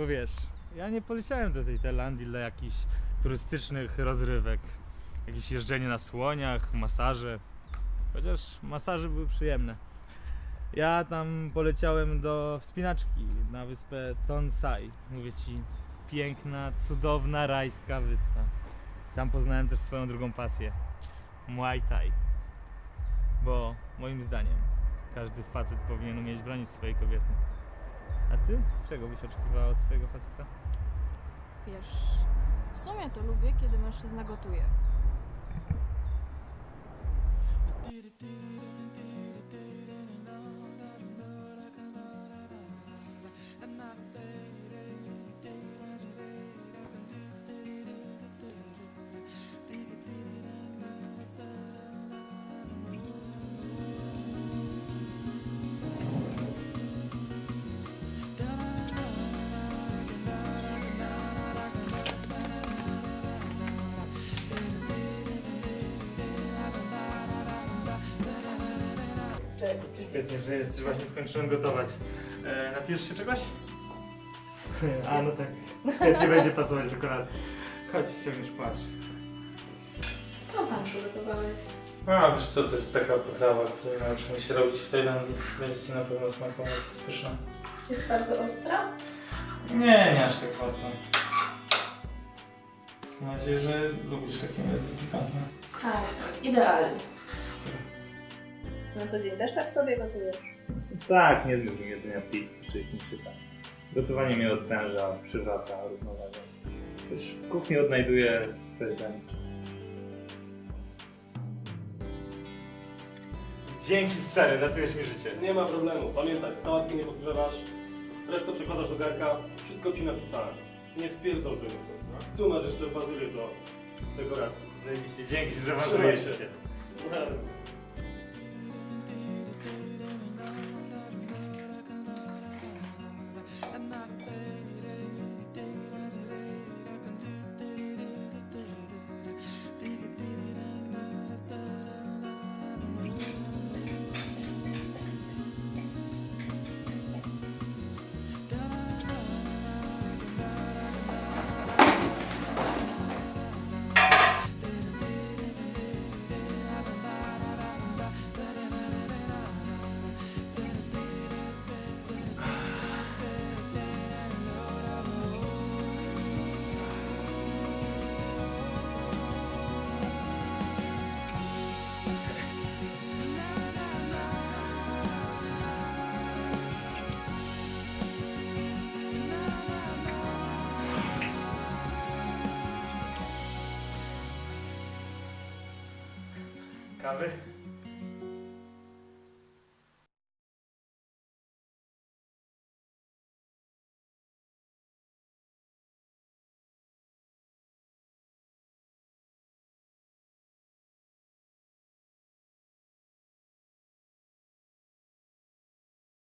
Bo wiesz, ja nie poleciałem do tej Tajlandii dla jakichś turystycznych rozrywek. Jakieś jeżdżenie na słoniach, masaże. Chociaż masaże były przyjemne. Ja tam poleciałem do wspinaczki na wyspę Tonsai. Mówię ci, piękna, cudowna, rajska wyspa. Tam poznałem też swoją drugą pasję. Muay Thai. Bo moim zdaniem każdy facet powinien umieć bronić swojej kobiety. A ty? Czego byś oczekiwała od swojego faceta? Wiesz, w sumie to lubię, kiedy mężczyzna gotuje. Świetnie, że jesteś. Właśnie skończyłem gotować. E, napijesz się czegoś? A, no tak. Świetnie będzie pasować do kolacji. Chodź, się już płacz. Co tam przygotowałeś? A, wiesz co, to jest taka potrawa, której nauczyłem się robić w Tajlandii. Będzie ci na pewno smakować, jest pyszna. Jest bardzo ostra? Nie, nie aż tak mocno. Mam nadzieję, że lubisz takie pikantne. Tak, tak, idealnie. Na co dzień też tak sobie gotujesz? Tak, nie lubię jedzenia pizzy czy jakimś pytań. Gotowanie mnie odpręża, przywraca równowagę. Też w kuchni odnajduję swoje zen. Dzięki stary, ratujesz mi życie. Nie ma problemu. Pamiętaj, sałatki nie podgrzewasz, resztę przekładasz do garka, wszystko ci napisałem. Nie spierdol tego. no. Tu masz jeszcze bazylię do dekoracji. Zajebiście, dzięki, Trzymaj się. Cabe.